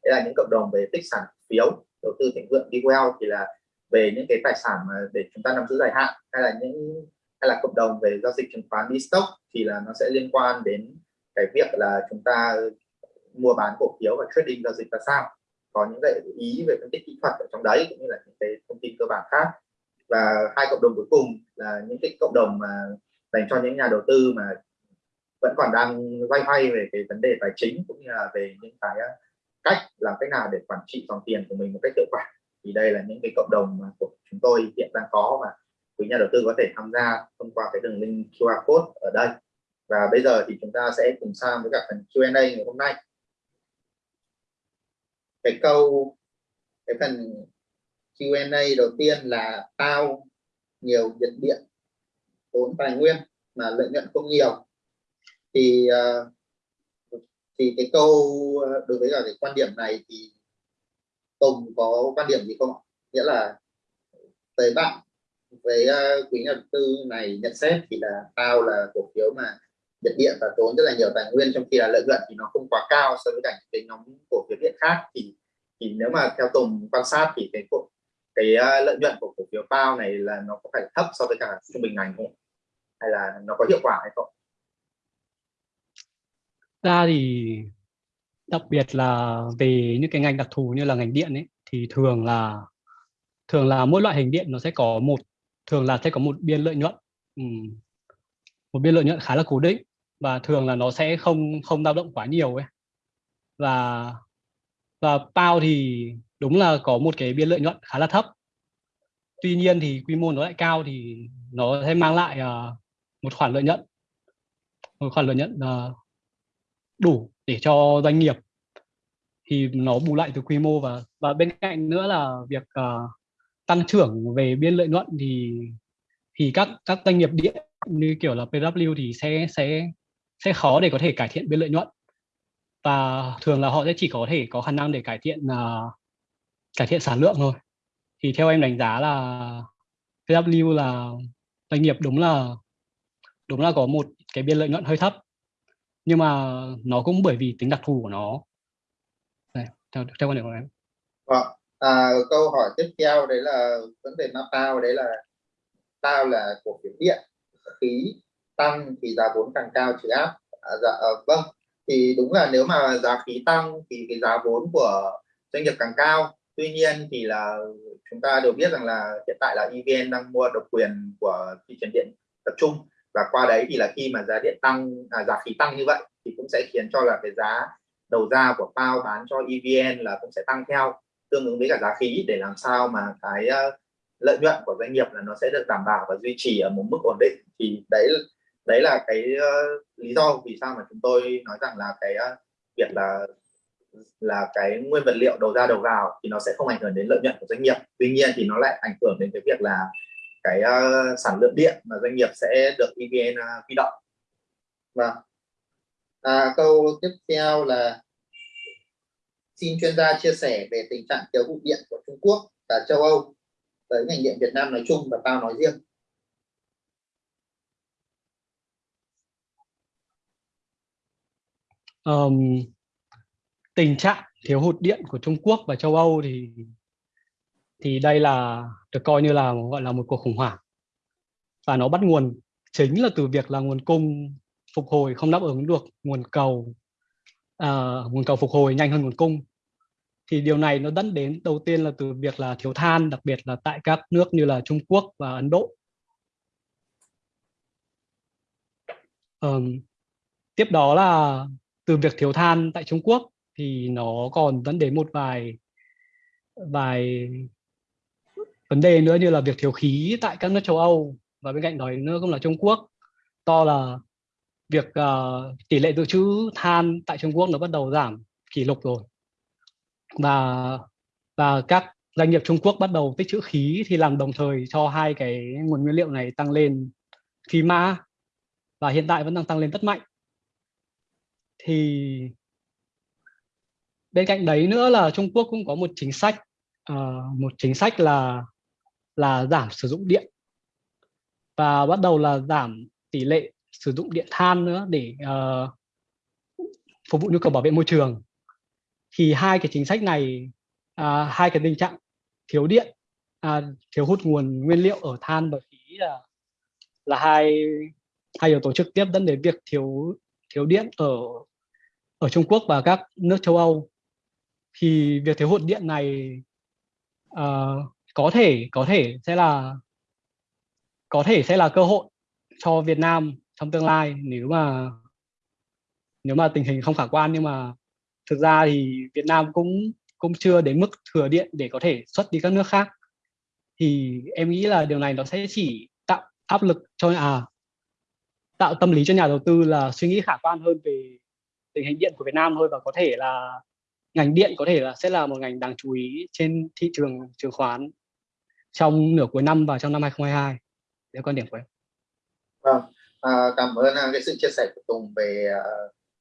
Đây là những cộng đồng về tích sản phiếu, đầu tư thịnh vượng, đi well thì là về những cái tài sản mà để chúng ta nắm giữ dài hạn, hay là những hay là cộng đồng về giao dịch chứng khoán đi stock thì là nó sẽ liên quan đến cái việc là chúng ta mua bán cổ phiếu và trading giao dịch là sao. Có những cái ý về phân tích kỹ thuật ở trong đấy cũng như là những cái thông tin cơ bản khác. Và hai cộng đồng cuối cùng là những cái cộng đồng mà dành cho những nhà đầu tư mà vẫn còn đang loay hoay về cái vấn đề tài chính cũng như là về những cái à, cách làm cách nào để quản trị dòng tiền của mình một cách hiệu quả. Thì đây là những cái cộng đồng mà của chúng tôi hiện đang có và quý nhà đầu tư có thể tham gia thông qua cái đường link QR code ở đây. Và bây giờ thì chúng ta sẽ cùng sang với cả phần Q&A ngày hôm nay. Cái câu, cái phần Q&A đầu tiên là tao nhiều nhiệt điện, tốn tài nguyên mà lợi nhuận không nhiều. Thì ờ, thì cái câu ờ, đối với cả cái quan điểm này thì Tùng có quan điểm gì không nghĩa là tới bạn với uh, ờ, quý nhà đầu tư này nhận xét thì là tao là cổ phiếu mà nhiệt điện và tốn rất là nhiều tài nguyên trong khi là lợi nhuận thì nó không quá cao so với cả cái nhóm cổ phiếu điện khác. Thì thì nếu mà theo Tùng quan sát thì cái cổ cái uh, lợi nhuận của cổ phiếu bao này là nó có phải thấp so với cả trung bình ngành không? Hay là nó có hiệu quả hay không? Ra thì đặc biệt là về những cái ngành đặc thù như là ngành điện ấy thì thường là thường là mỗi loại hình điện nó sẽ có một thường là sẽ có một biên lợi nhuận. Um, một biên lợi nhuận khá là cố định và thường là nó sẽ không không dao động quá nhiều ấy. Và và bao thì đúng là có một cái biên lợi nhuận khá là thấp. Tuy nhiên thì quy mô nó lại cao thì nó sẽ mang lại uh, một khoản lợi nhuận. Một khoản lợi nhuận uh, đủ để cho doanh nghiệp. Thì nó bù lại từ quy mô và và bên cạnh nữa là việc uh, tăng trưởng về biên lợi nhuận thì thì các các doanh nghiệp điện như kiểu là PW thì sẽ sẽ sẽ khó để có thể cải thiện biên lợi nhuận. Và thường là họ sẽ chỉ có thể có khả năng để cải thiện uh, cải thiện sản lượng thôi. Thì theo em đánh giá là PW là doanh nghiệp đúng là đúng là có một cái biên lợi nhuận hơi thấp. Nhưng mà nó cũng bởi vì tính đặc thù của nó. Đây, theo, theo quan điểm của em. Vâng à, câu hỏi tiếp theo đấy là vấn đề nó tao đấy là tao là cổ phiếu điện khí tăng thì giá vốn càng cao trừ áp. À, dạ, à, vâng. Thì đúng là nếu mà giá khí tăng thì cái giá vốn của doanh nghiệp càng cao. Tuy nhiên thì là chúng ta đều biết rằng là hiện tại là EVN đang mua độc quyền của thị trường điện tập trung. Và qua đấy thì là khi mà giá điện tăng à, giá khí tăng như vậy thì cũng sẽ khiến cho là cái giá đầu ra của PAO bán cho EVN là cũng sẽ tăng theo tương ứng với cả giá khí để làm sao mà cái ờ, lợi nhuận của doanh nghiệp là nó sẽ được đảm bảo và duy trì ở một mức ổn định. Thì đấy đấy là cái uh, lý do vì sao mà chúng tôi nói rằng là cái uh, việc là là cái nguyên vật liệu đầu ra đầu vào thì nó sẽ không ảnh hưởng đến lợi nhuận của doanh nghiệp. Tuy nhiên thì nó lại ảnh hưởng đến cái việc là cái uh, sản lượng điện mà doanh nghiệp sẽ được EVN uh, huy động. Và À, câu tiếp theo là xin chuyên gia chia sẻ về tình trạng thiếu hụt điện của Trung Quốc và châu Âu tới ngành điện Việt Nam nói chung và tao nói riêng. um, tình trạng thiếu hụt điện của Trung Quốc và châu Âu thì thì đây là được coi như là gọi là một cuộc khủng hoảng và nó bắt nguồn chính là từ việc là nguồn cung phục hồi không đáp ứng được nguồn cầu uh, nguồn cầu phục hồi nhanh hơn nguồn cung thì điều này nó dẫn đến đầu tiên là từ việc là thiếu than đặc biệt là tại các nước như là Trung Quốc và Ấn Độ. Um, tiếp đó là từ việc thiếu than tại Trung Quốc thì nó còn dẫn đến một vài vài vấn đề nữa như là việc thiếu khí tại các nước châu Âu. Và bên cạnh đó nữa cũng là Trung Quốc to là việc uh, tỷ lệ dự trữ than tại Trung Quốc nó bắt đầu giảm kỷ lục rồi và và các doanh nghiệp Trung Quốc bắt đầu tích trữ khí thì làm đồng thời cho hai cái nguồn nguyên liệu này tăng lên phi mã và hiện tại vẫn đang tăng lên rất mạnh. Thì bên cạnh đấy nữa là Trung Quốc cũng có một chính sách uh, một chính sách là là giảm sử dụng điện. Và bắt đầu là giảm tỷ lệ sử dụng điện than nữa để uh, phục vụ nhu cầu bảo vệ môi trường thì hai cái chính sách này à, hai cái tình trạng thiếu điện à, thiếu hụt nguồn nguyên liệu ở than và khí là là hai hai yếu tố trực tiếp dẫn đến việc thiếu thiếu điện ở ở Trung Quốc và các nước châu Âu. Thì việc thiếu hụt điện này uh, có thể có thể sẽ là có thể sẽ là cơ hội cho Việt Nam trong tương lai nếu mà nếu mà tình hình không khả quan nhưng mà thực ra thì Việt Nam cũng cũng chưa đến mức thừa điện để có thể xuất đi các nước khác. Thì em nghĩ là điều này nó sẽ chỉ tạo áp lực cho à tạo tâm lý cho nhà đầu tư là suy nghĩ khả quan hơn về tình hình điện của Việt Nam thôi và có thể là ngành điện có thể là sẽ là một ngành đáng chú ý trên thị trường chứng khoán trong nửa cuối năm và trong năm 2022 đấy quan điểm của em. Vâng, à, cảm ơn à, cái sự chia sẻ của Tùng về à,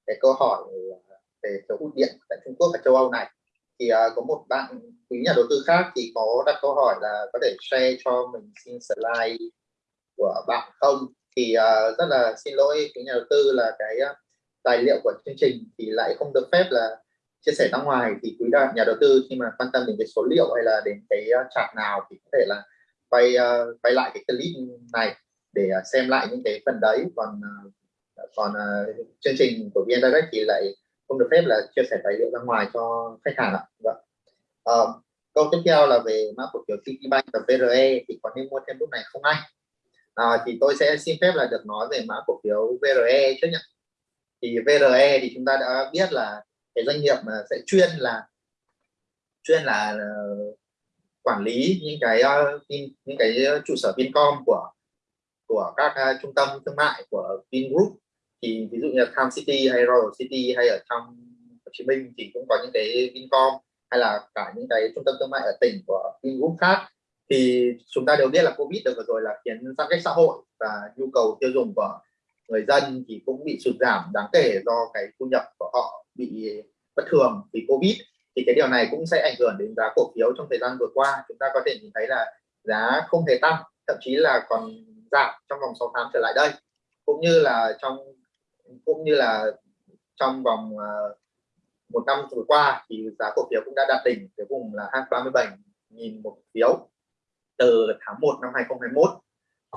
cái câu hỏi à, về chỗ hút điện tại Trung Quốc và châu Âu này. Thì uh, có một bạn quý nhà đầu tư khác thì có đặt câu hỏi là có thể share cho mình xin slide của bạn không? Thì uh, rất là xin lỗi quý nhà đầu tư là cái uh, tài liệu của chương trình thì lại không được phép là chia sẻ ra ngoài thì quý nhà đầu tư khi mà quan tâm đến cái số liệu hay là đến cái ờ, chart nào thì có thể là quay uh, quay lại cái clip này để uh, xem lại những cái phần đấy còn uh, còn uh, chương trình của VN Direct thì lại không được phép là chia sẻ tài liệu ra ngoài cho khách hàng ạ. Vâng. Ờ, câu tiếp theo là về mã cổ phiếu Citibank và VRE thì có nên mua thêm lúc này không anh? À, thì tôi sẽ xin phép là được nói về mã cổ phiếu VRE trước nhé. Thì VRE thì chúng ta đã biết là cái doanh nghiệp mà sẽ chuyên là chuyên là uh, quản lý những cái uh, những cái trụ sở Vincom của của các uh, trung tâm thương mại của Vingroup thì ví dụ như là Tham City hay Royal City hay ở trong Hồ Chí Minh thì cũng có những cái Vincom hay là cả những cái trung tâm thương mại ở tỉnh của Vingroup khác. Thì chúng ta đều biết là Covid được vừa rồi là khiến giãn cách xã hội và nhu cầu tiêu dùng của người dân thì cũng bị sụt giảm đáng kể do cái thu nhập của họ bị bất thường vì covid. Thì cái điều này cũng sẽ ảnh hưởng đến giá cổ phiếu trong thời gian vừa qua. Chúng ta có thể nhìn thấy là giá không hề tăng, thậm chí là còn giảm trong vòng 6 tháng trở lại đây. Cũng như là trong cũng như là trong vòng uh, một năm vừa qua thì giá cổ phiếu cũng đã đạt đỉnh cái vùng là 237 nghìn một phiếu từ tháng 1 năm 2021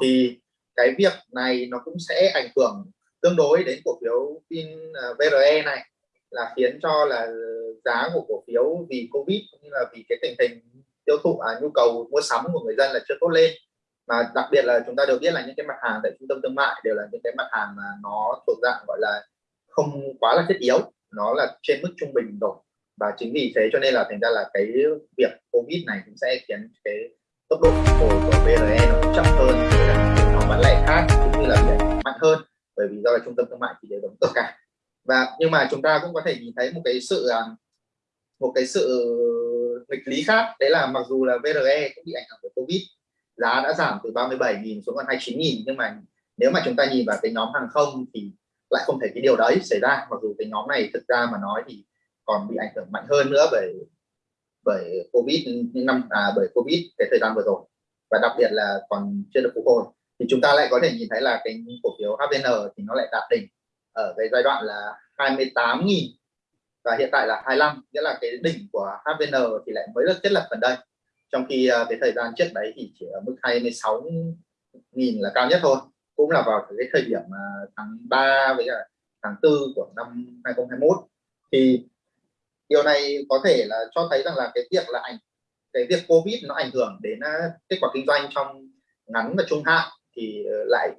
thì cái việc này nó cũng sẽ ảnh hưởng tương đối đến cổ phiếu pin à, VRE này là khiến cho là giá của cổ phiếu vì covid cũng như là vì cái tình hình tiêu thụ à, nhu cầu mua sắm của người dân là chưa tốt lên mà đặc biệt là chúng ta đều biết là những cái mặt hàng tại trung tâm thương mại đều là những cái mặt hàng mà nó thuộc dạng, gọi là, không quá là thiết yếu, nó là trên mức trung bình rồi. Và chính vì thế cho nên là thành ra là cái việc covid này cũng sẽ khiến cái tốc độ phục hồi của VRE nó cũng chậm hơn với nó bán lẻ khác cũng như là mạnh hơn, bởi vì do là trung tâm thương mại thì đều đóng cửa cả. Và nhưng mà chúng ta cũng có thể nhìn thấy một cái sự à, một cái sự nghịch lý khác, đấy là mặc dù là VRE cũng bị ảnh hưởng của Covid giá đã giảm từ 37.000 xuống còn 29.000 nhưng mà nếu mà chúng ta nhìn vào cái nhóm hàng không thì lại không thể cái điều đấy xảy ra. Mặc dù cái nhóm này thực ra mà nói thì còn bị ảnh hưởng mạnh hơn nữa bởi bởi covid những năm à, bởi covid cái thời gian vừa rồi. Và đặc biệt là còn chưa được phục hồi. Thì chúng ta lại có thể nhìn thấy là cái cổ phiếu HVN thì nó lại đạt đỉnh ở cái giai đoạn là 28.000 và hiện tại là 25 nghĩa là cái đỉnh của HVN thì lại mới được thiết lập gần đây trong khi à, cái thời gian trước đấy thì chỉ ở mức 26.000 là cao nhất thôi. Cũng là vào cái thời điểm à, tháng 3 với cả tháng 4 của năm 2021 thì điều này có thể là cho thấy rằng là cái việc là ảnh, cái việc covid nó ảnh hưởng đến à, kết quả kinh doanh trong ngắn và trung hạn thì ờ, lại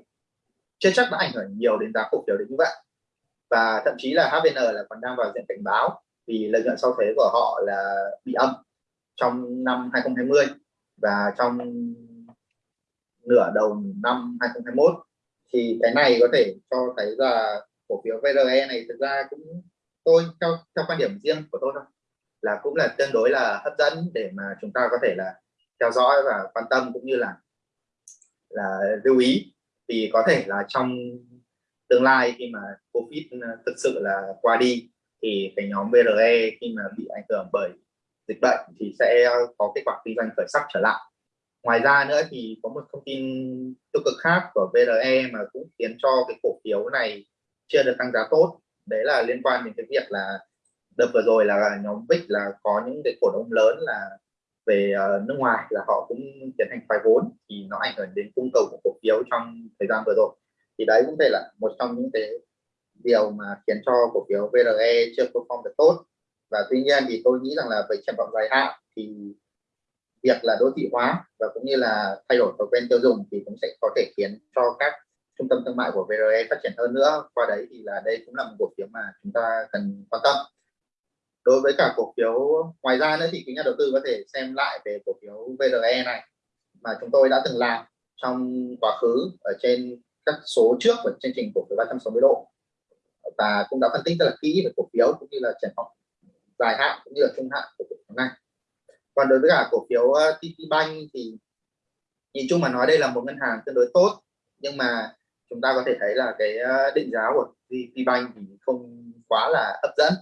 chưa chắc đã ảnh hưởng nhiều đến giá cổ phiếu đến như vậy. Và thậm chí là HVN là còn đang vào diện cảnh báo vì lợi nhuận sau thuế của họ là bị âm trong năm 2020 và trong nửa đầu năm 2021 thì cái này có thể cho thấy là cổ phiếu VRE này thực ra cũng tôi, theo theo quan điểm riêng của tôi thôi, là cũng là tương đối là hấp dẫn để mà chúng ta có thể là theo dõi và quan tâm cũng như là là lưu ý. Thì có thể là trong tương lai khi mà covid thực sự là qua đi thì cái nhóm VRE khi mà bị ảnh hưởng bởi dịch bệnh thì sẽ có kết quả kinh doanh khởi sắc trở lại. Ngoài ra nữa thì có một thông tin tiêu cực khác của VRE mà cũng khiến cho cái cổ phiếu này chưa được tăng giá tốt. Đấy là liên quan đến cái việc là đợt vừa rồi là nhóm VIX là có những cái cổ đông lớn là về ờ, nước ngoài là họ cũng tiến hành thoái vốn thì nó ảnh hưởng đến cung cầu của cổ phiếu trong thời gian vừa rồi. Thì đấy cũng đây là một trong những cái điều mà khiến cho cổ phiếu VRE chưa perform được tốt và tuy nhiên thì tôi nghĩ rằng là về triển vọng dài hạn thì việc là đô thị hóa và cũng như là thay đổi thói quen tiêu dùng thì cũng sẽ có thể khiến cho các trung tâm thương mại của VRE phát triển hơn nữa. Qua đấy thì là đây cũng là một cổ phiếu mà chúng ta cần quan tâm. Đối với cả cổ phiếu ngoài ra nữa thì quý nhà đầu tư có thể xem lại về cổ phiếu VRE này mà chúng tôi đã từng làm trong quá khứ ở trên các số trước của chương trình cổ phiếu 360 độ. Và cũng đã phân tích rất là kỹ về cổ phiếu cũng như là triển vọng dài hạn cũng như là trung hạn của cổ phiếu này. Còn đối với cả cổ phiếu ờ, TP Bank thì nhìn chung mà nói đây là một ngân hàng tương đối tốt nhưng mà chúng ta có thể thấy là cái ờ, định giá của TP Bank thì không quá là hấp dẫn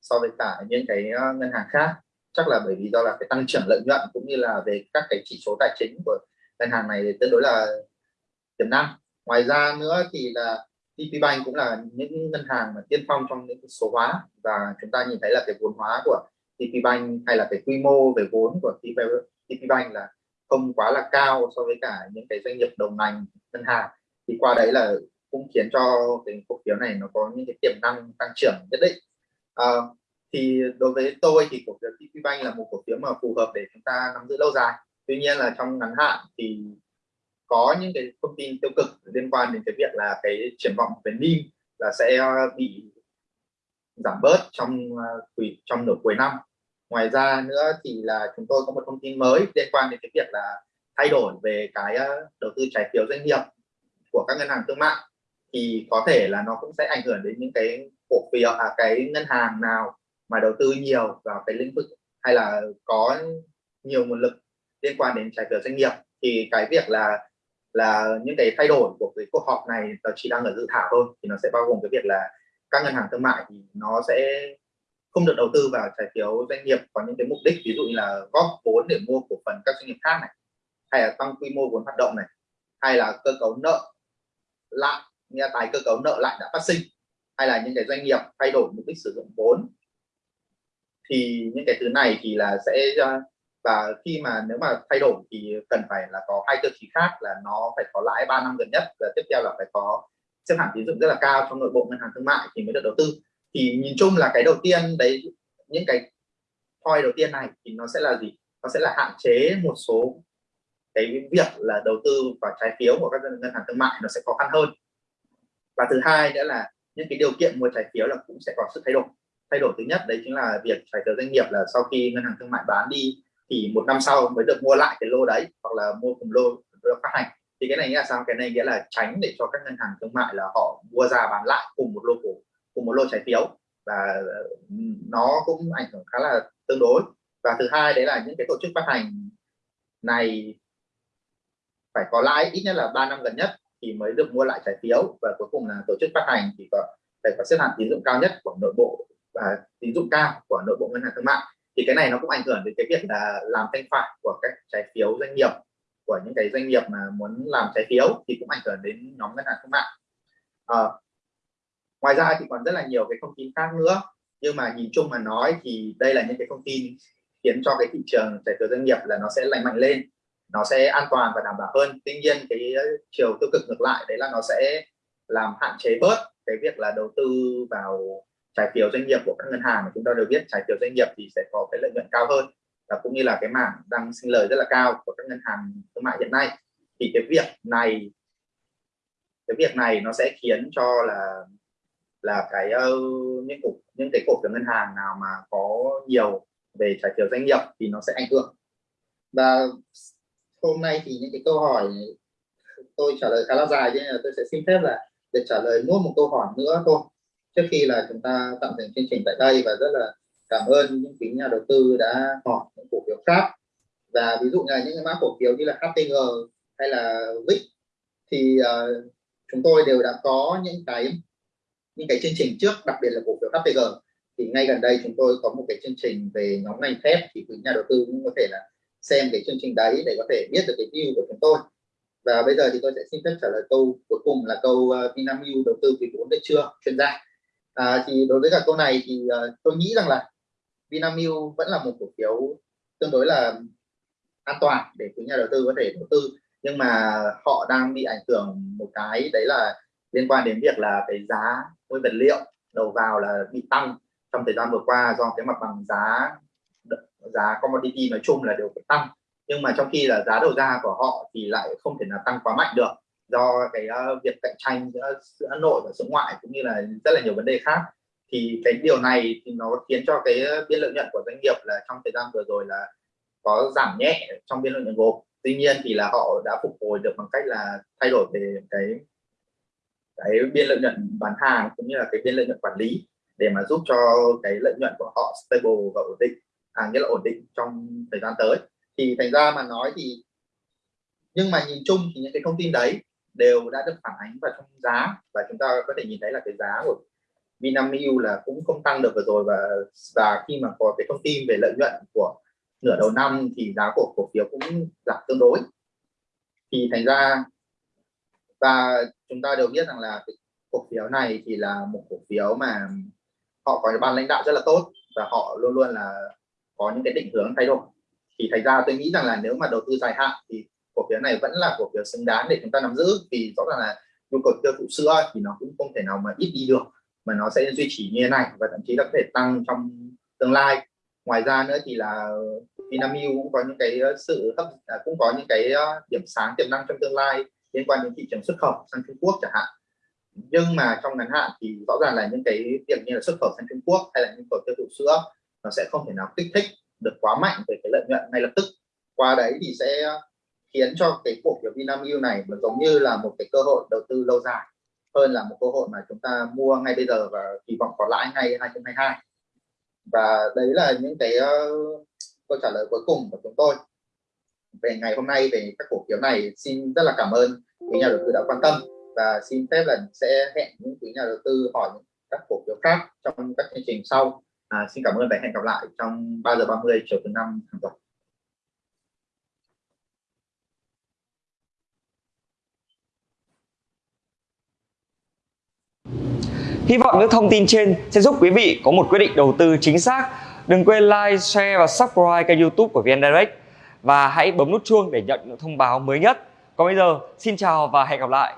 so với cả những cái ờ, ngân hàng khác. Chắc là bởi vì do là cái tăng trưởng lợi nhuận cũng như là về các cái chỉ số tài chính của ngân hàng này tương đối là tiềm năng. Ngoài ra nữa thì là TP Bank cũng là những ngân hàng mà tiên phong trong những số hóa. Và chúng ta nhìn thấy là cái vốn hóa của TP Bank hay là cái quy mô về vốn của TP Bank là không quá là cao so với cả những cái doanh nghiệp đồng ngành ngân hàng. Thì qua đấy là cũng khiến cho cái cổ phiếu này nó có những cái tiềm năng tăng trưởng nhất định. À, thì đối với tôi thì cổ phiếu TP Bank là một cổ phiếu mà phù hợp để chúng ta nắm giữ lâu dài. Tuy nhiên là trong ngắn hạn thì có những cái thông tin tiêu cực liên quan đến cái việc là cái triển vọng về NIM là sẽ ờ, bị giảm bớt trong uh, trong nửa cuối năm. Ngoài ra nữa thì là chúng tôi có một thông tin mới liên quan đến cái việc là thay đổi về cái ờ, đầu tư trái phiếu doanh nghiệp của các ngân hàng thương mại thì có thể là nó cũng sẽ ảnh hưởng đến những cái cổ phiếu à cái ngân hàng nào mà đầu tư nhiều vào cái lĩnh vực hay là có nhiều nguồn lực liên quan đến trái phiếu doanh nghiệp. Thì cái việc là là những cái thay đổi của cái cuộc họp này nó chỉ đang ở dự thảo thôi, thì nó sẽ bao gồm cái việc là các ngân hàng thương mại thì nó sẽ không được đầu tư vào trái phiếu doanh nghiệp có những cái mục đích, ví dụ như là góp vốn để mua cổ phần các doanh nghiệp khác này, hay là tăng quy mô vốn hoạt động này, hay là cơ cấu nợ lại như là tài cơ cấu nợ lại đã phát sinh, hay là những cái doanh nghiệp thay đổi mục đích sử dụng vốn, thì những cái thứ này thì là sẽ và khi mà nếu mà thay đổi thì cần phải là có hai tiêu chí khác là nó phải có lãi 3 năm gần nhất và tiếp theo là phải có xếp hạng tín dụng rất là cao trong nội bộ ngân hàng thương mại thì mới được đầu tư. Thì nhìn chung là cái đầu tiên đấy, những cái point đầu tiên này thì nó sẽ là gì? Nó sẽ là hạn chế một số cái việc là đầu tư vào trái phiếu của các ngân hàng thương mại nó sẽ khó khăn hơn. Và thứ hai nữa là những cái điều kiện mua trái phiếu là cũng sẽ có sự thay đổi. Thay đổi thứ nhất đấy chính là việc trái phiếu doanh nghiệp là sau khi ngân hàng thương mại bán đi thì một năm sau mới được mua lại cái lô đấy, hoặc là mua cùng lô được phát hành. Thì cái này nghĩa là sao? Cái này nghĩa là tránh để cho các ngân hàng thương mại là họ mua ra bán lại cùng một lô cổ, cùng một lô trái phiếu. Và ừ, nó cũng ảnh hưởng khá là tương đối. Và thứ hai đấy là những cái tổ chức phát hành này phải có lãi ít nhất là 3 năm gần nhất thì mới được mua lại trái phiếu. Và cuối cùng là tổ chức phát hành thì có, phải có xếp hạng tín dụng cao nhất của nội bộ và tín dụng cao của nội bộ ngân hàng thương mại thì cái này nó cũng ảnh hưởng đến cái việc là làm thanh khoản của các trái phiếu doanh nghiệp của những cái doanh nghiệp mà muốn làm trái phiếu thì cũng ảnh hưởng đến nhóm ngân hàng thương mại. À, ngoài ra thì còn rất là nhiều cái thông tin khác nữa. Nhưng mà nhìn chung mà nói thì đây là những cái thông tin khiến cho cái thị trường trái phiếu doanh nghiệp là nó sẽ lành mạnh lên nó sẽ an toàn và đảm bảo hơn. Tuy nhiên cái chiều tiêu cực ngược lại đấy là nó sẽ làm hạn chế bớt cái việc là đầu tư vào trái phiếu doanh nghiệp của các ngân hàng mà chúng ta đều biết, trái phiếu doanh nghiệp thì sẽ có cái lợi nhuận cao hơn và cũng như là cái mảng đang sinh lời rất là cao của các ngân hàng thương mại hiện nay. Thì cái việc này, cái việc này nó sẽ khiến cho là là cái những cổ, những cái cổ phiếu ngân hàng nào mà có nhiều về trái phiếu doanh nghiệp thì nó sẽ ảnh hưởng. Và hôm nay thì những cái câu hỏi tôi trả lời khá là dài nên là tôi sẽ xin phép là để trả lời nốt một câu hỏi nữa thôi trước khi là chúng ta tạm dừng chương trình tại đây và rất là cảm ơn những quý nhà đầu tư đã hỏi những cổ phiếu khác. Và ví dụ như là những cái mã cổ phiếu như là HTG hay là VIX thì uh, chúng tôi đều đã có những cái những cái chương trình trước đặc biệt là cổ phiếu HTG thì ngay gần đây chúng tôi có một cái chương trình về nhóm ngành thép thì quý nhà đầu tư cũng có thể là xem cái chương trình đấy để có thể biết được cái view của chúng tôi. Và bây giờ thì tôi sẽ xin phép trả lời câu cuối cùng là câu uh, Vinamilk đầu tư quý vốn được chưa? Chuyên gia à, thì đối với cả câu này thì uh, tôi nghĩ rằng là Vinamilk vẫn là một cổ phiếu tương đối là an toàn để quý nhà đầu tư có thể đầu tư. Nhưng mà họ đang bị ảnh hưởng một cái đấy là liên quan đến việc là cái giá nguyên vật liệu đầu vào là bị tăng trong thời gian vừa qua do cái mặt bằng giá giá commodity nói chung là đều phải tăng. Nhưng mà trong khi là giá đầu ra của họ thì lại không thể là tăng quá mạnh được do cái uh, việc cạnh tranh giữa giữa nội và giữa ngoại cũng như là rất là nhiều vấn đề khác. Thì cái điều này thì nó khiến cho cái ờ, biên lợi nhuận của doanh nghiệp là trong thời gian vừa rồi là có giảm nhẹ trong biên lợi nhuận gộp. Tuy nhiên thì là họ đã phục hồi được bằng cách là thay đổi về cái cái biên lợi nhuận bán hàng cũng như là cái biên lợi nhuận quản lý để mà giúp cho cái lợi nhuận của họ stable và ổn định à, nghĩa là ổn định trong thời gian tới. Thì thành ra mà nói thì nhưng mà nhìn chung thì những cái thông tin đấy đều đã được phản ánh vào trong giá. Và chúng ta có thể nhìn thấy là cái giá của Vinamilk là cũng không tăng được vừa rồi. Và và khi mà có cái thông tin về lợi nhuận của nửa đầu năm thì giá của cổ phiếu cũng giảm tương đối. Thì thành ra, và chúng ta đều biết rằng là cái cổ phiếu này thì là một cổ phiếu mà họ có ban lãnh đạo rất là tốt và họ luôn luôn là có những cái định hướng thay đổi. Thì thành ra tôi nghĩ rằng là nếu mà đầu tư dài hạn thì cổ phiếu này vẫn là cổ phiếu xứng đáng để chúng ta nắm giữ. Vì rõ ràng là nhu cầu tiêu thụ sữa thì nó cũng không thể nào mà ít đi được, mà nó sẽ duy trì như thế này và thậm chí là có thể tăng trong tương lai. Ngoài ra nữa thì là Vinamilk cũng có những cái ờ, sự hấp à, cũng có những cái ờ, điểm sáng, tiềm năng trong tương lai liên quan đến thị trường xuất khẩu sang Trung Quốc chẳng hạn. Nhưng mà trong ngắn hạn thì rõ ràng là những cái việc như là xuất khẩu sang Trung Quốc hay là nhu cầu tiêu thụ sữa nó sẽ không thể nào kích thích được quá mạnh về cái lợi nhuận ngay lập tức. Qua đấy thì sẽ khiến cho cái cổ phiếu Vinamilk này nó giống như là một cái cơ hội đầu tư lâu dài hơn là một cơ hội mà chúng ta mua ngay bây giờ và kỳ vọng có lãi ngay 2022 và đấy là những cái uh, câu trả lời cuối cùng của chúng tôi. Về ngày hôm nay về các cổ phiếu này xin rất là cảm ơn quý nhà đầu tư đã quan tâm và xin phép là sẽ hẹn những quý nhà đầu tư hỏi các cổ phiếu khác trong các chương trình sau. À, xin cảm ơn và hẹn gặp lại trong 3 giờ 30 chiều thứ năm hàng tuần. Hy vọng những thông tin trên sẽ giúp quý vị có một quyết định đầu tư chính xác. Đừng quên like, share và subscribe kênh youtube của VN Direct và hãy bấm nút chuông để nhận những thông báo mới nhất. Còn bây giờ, xin chào và hẹn gặp lại.